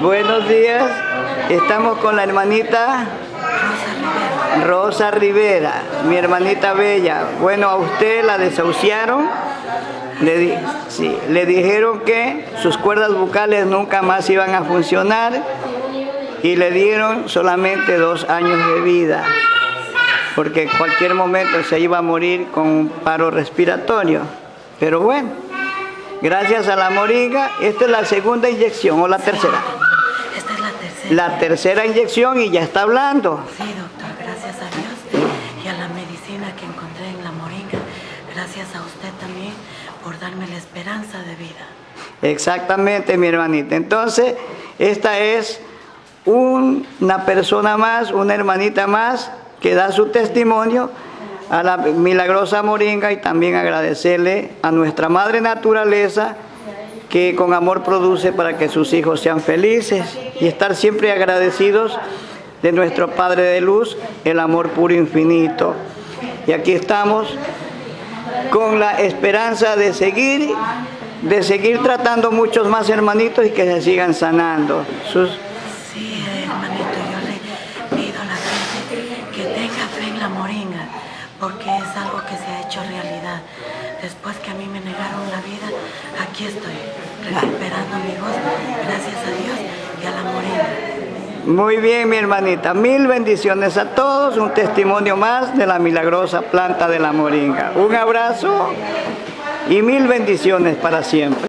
Buenos días. Estamos con la hermanita Rosa Rivera, mi hermanita bella. Bueno, a usted la desahuciaron. Le, dijeron que sus cuerdas bucales nunca más iban a funcionar y le dieron solamente dos años de vida porque en cualquier momento se iba a morir con un paro respiratorio. Pero bueno, gracias a la moringa, esta es la segunda inyección o la tercera. La tercera. Inyección y ya está hablando. Sí, doctor, gracias a Dios y a la medicina que encontré en la moringa. Gracias a usted también por darme la esperanza de vida. Exactamente, mi hermanita. Entonces, esta es un- una persona más, una hermanita más que da su testimonio a la milagrosa moringa y también agradecerle a nuestra madre naturaleza que con amor produce para que sus hijos sean felices y estar siempre agradecidos de nuestro Padre de Luz, el amor puro infinito. Y aquí estamos con la esperanza de seguir, de seguir tratando muchos más hermanitos y que se sigan sanando. Sí, hermanito, yo le pido a la gente que tenga fe en la moringa, porque es algo que se ha hecho realidad. Después que a mí me negaron la vida, aquí estoy, gracias a Dios y a la. Muy bien, mi hermanita. Mil bendiciones a todos. Un testimonio más de la milagrosa planta de la moringa. Un abrazo y mil bendiciones para siempre.